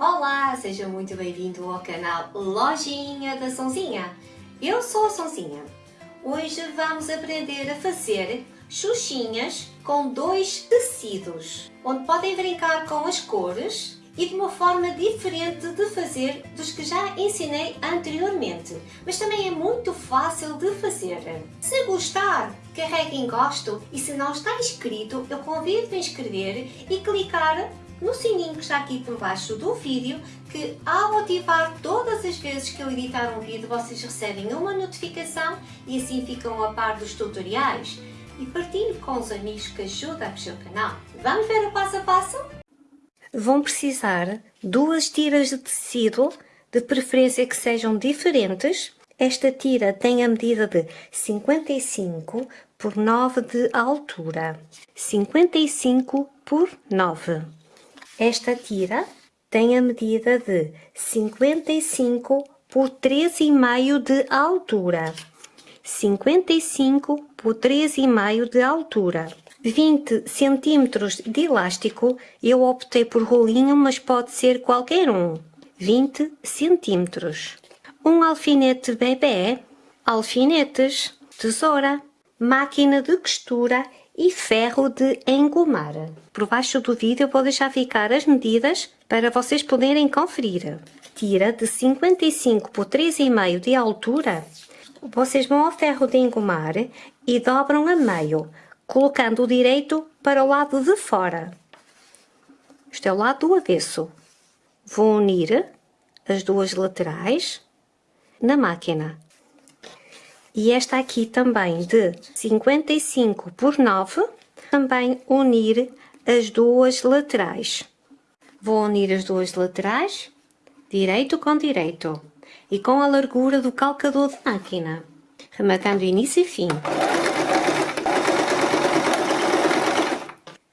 Olá, seja muito bem-vindo ao canal Lojinha da Sonzinha. Eu sou a Sonzinha. Hoje vamos aprender a fazer xuxinhas com dois tecidos, onde podem brincar com as cores e de uma forma diferente de fazer dos que já ensinei anteriormente, mas também é muito fácil de fazer. Se gostar, carregue em gosto e se não está inscrito, eu convido a inscrever e clicar no sininho que está aqui por baixo do vídeo, que ao ativar todas as vezes que eu editar um vídeo, vocês recebem uma notificação e assim ficam a par dos tutoriais. E partilhe com os amigos que ajudam o seu canal. Vamos ver o passo a passo? Vão precisar duas tiras de tecido, de preferência que sejam diferentes. Esta tira tem a medida de 55 por 9 de altura. 55 por 9. Esta tira tem a medida de 55 por 3,5 de altura. 55 por 3,5 de altura. 20 centímetros de elástico, eu optei por rolinho, mas pode ser qualquer um. 20 centímetros. Um alfinete bebê, alfinetes, tesoura, máquina de costura e ferro de engomar. Por baixo do vídeo vou deixar ficar as medidas para vocês poderem conferir. Tira de 55 por 3,5 de altura, vocês vão ao ferro de engomar e dobram a meio, colocando o direito para o lado de fora. Este é o lado do avesso. Vou unir as duas laterais na máquina e esta aqui também de 55 por 9, também unir as duas laterais. Vou unir as duas laterais, direito com direito, e com a largura do calcador de máquina, rematando início e fim.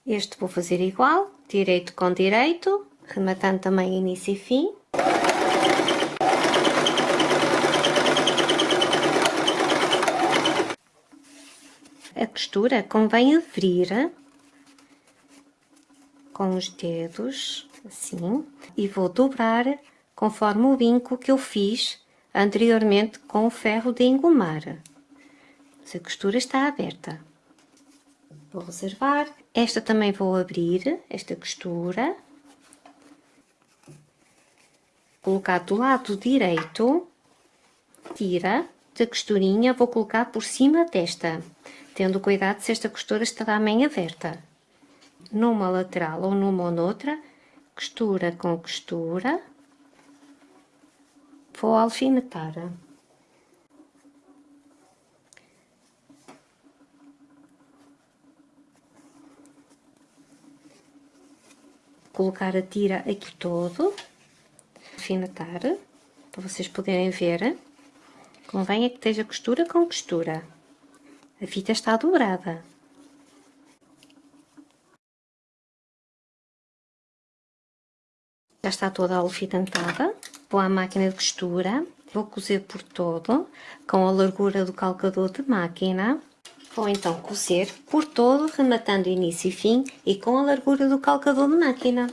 Este vou fazer igual, direito com direito, rematando também início e fim. A costura convém abrir com os dedos, assim, e vou dobrar conforme o vinco que eu fiz anteriormente com o ferro de engomar. A costura está aberta. Vou reservar. Esta também vou abrir, esta costura. Colocar do lado direito, tira da costurinha, vou colocar por cima desta tendo cuidado se esta costura estará bem aberta. Numa lateral ou numa ou noutra, costura com costura, vou alfinetar. Colocar a tira aqui todo, alfinetar, para vocês poderem ver. Convém é que esteja costura com costura. A fita está dobrada. Já está toda alfinetada. Vou à máquina de costura. Vou cozer por todo, com a largura do calcador de máquina. Vou então cozer por todo, rematando início e fim e com a largura do calcador de máquina.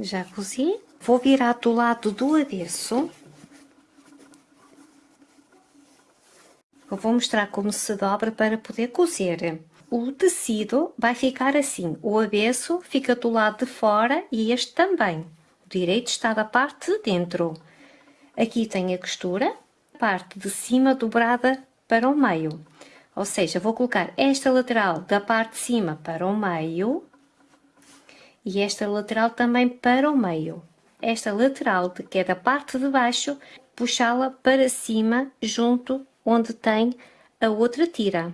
Já cozi. Vou virar do lado do avesso Eu vou mostrar como se dobra para poder cozer. O tecido vai ficar assim, o avesso fica do lado de fora e este também. O direito está da parte de dentro. Aqui tem a costura, a parte de cima dobrada para o meio. Ou seja, vou colocar esta lateral da parte de cima para o meio e esta lateral também para o meio. Esta lateral, que é da parte de baixo, puxá-la para cima junto onde tem a outra tira,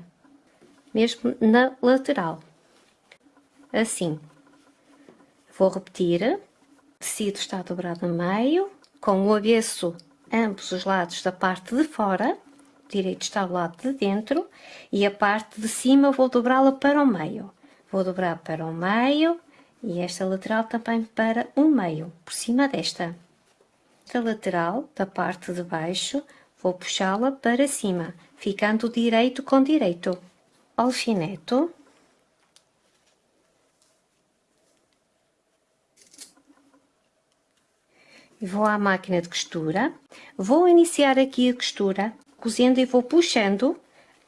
mesmo na lateral. Assim. Vou repetir. O tecido está dobrado a meio, com o avesso ambos os lados da parte de fora, o direito está ao lado de dentro, e a parte de cima vou dobrá-la para o meio. Vou dobrar para o meio e esta lateral também para o meio, por cima desta. Esta lateral, da parte de baixo, Vou puxá-la para cima, ficando direito com direito. Alfineto. Vou à máquina de costura. Vou iniciar aqui a costura, cozendo e vou puxando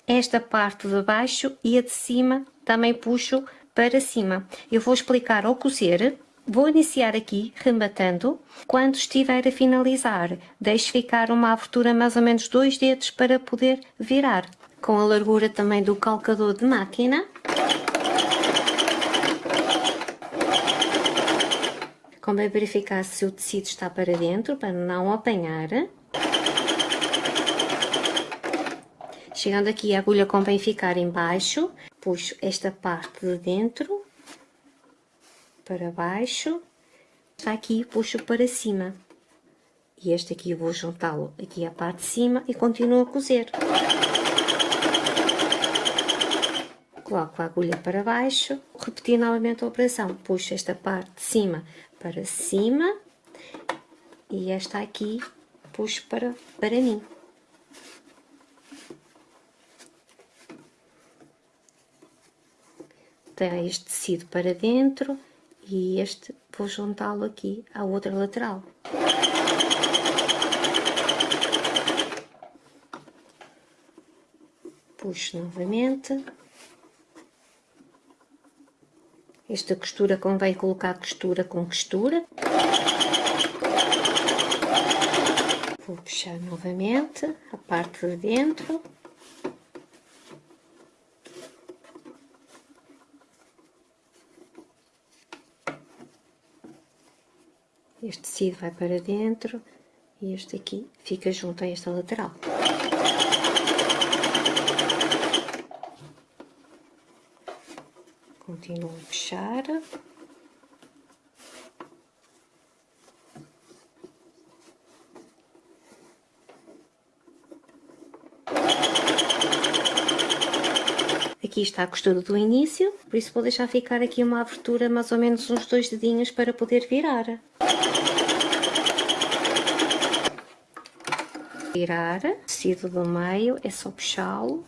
esta parte de baixo e a de cima também puxo para cima. Eu vou explicar ao cozer vou iniciar aqui rematando, quando estiver a finalizar, deixo ficar uma abertura mais ou menos dois dedos para poder virar. Com a largura também do calcador de máquina, Convém verificar se o tecido está para dentro, para não apanhar. Chegando aqui, a agulha convém ficar em baixo. Puxo esta parte de dentro para baixo. Está aqui, puxo para cima. E este aqui eu vou juntá-lo aqui à parte de cima e continuo a cozer. Coloco a agulha para baixo, repetir novamente a operação. Puxo esta parte de cima para cima e esta aqui puxo para, para mim. Tem este tecido para dentro e este vou juntá-lo aqui à outra lateral. Puxo novamente. Esta costura convém colocar costura com costura. Vou puxar novamente a parte de dentro. Este tecido vai para dentro e este aqui fica junto a esta lateral. continuo a puxar. Aqui está a costura do início, por isso vou deixar ficar aqui uma abertura mais ou menos uns dois dedinhos para poder virar. Virar, tecido do meio, é só puxá-lo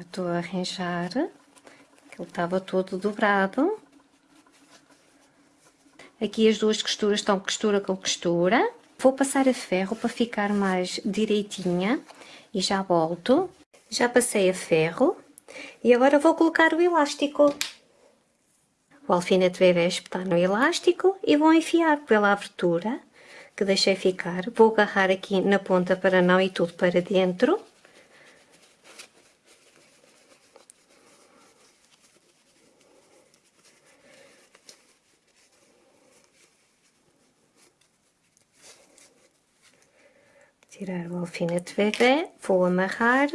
Estou a arranjar, que ele estava todo dobrado. Aqui as duas costuras estão costura com costura. Vou passar a ferro para ficar mais direitinha e já volto. Já passei a ferro e agora vou colocar o elástico. O alfinete bebê espetar no elástico e vou enfiar pela abertura que deixei ficar. Vou agarrar aqui na ponta para não ir tudo para dentro. Tirar o alfinete bebê, vou amarrar.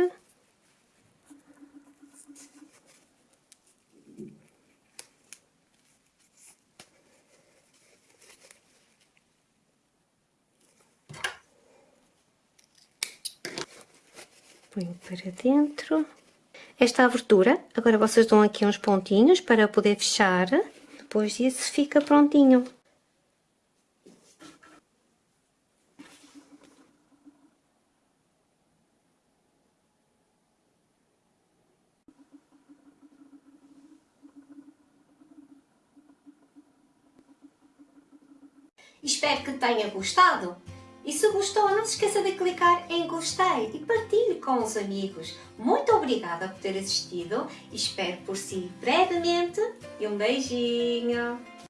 Ponho para dentro. Esta abertura, agora vocês dão aqui uns pontinhos para poder fechar. Depois disso fica prontinho. Espero que tenha gostado. E se gostou, não se esqueça de clicar em gostei e partilhe com os amigos. Muito obrigada por ter assistido. Espero por si brevemente e um beijinho.